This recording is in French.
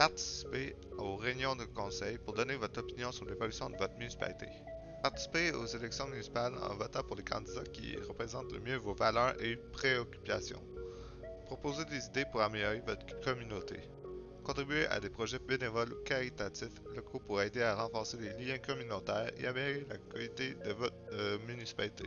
Participez aux réunions de conseil pour donner votre opinion sur l'évolution de votre municipalité. Participez aux élections municipales en votant pour les candidats qui représentent le mieux vos valeurs et préoccupations. Proposez des idées pour améliorer votre communauté. Contribuez à des projets bénévoles ou caritatifs locaux pour aider à renforcer les liens communautaires et améliorer la qualité de votre euh, municipalité.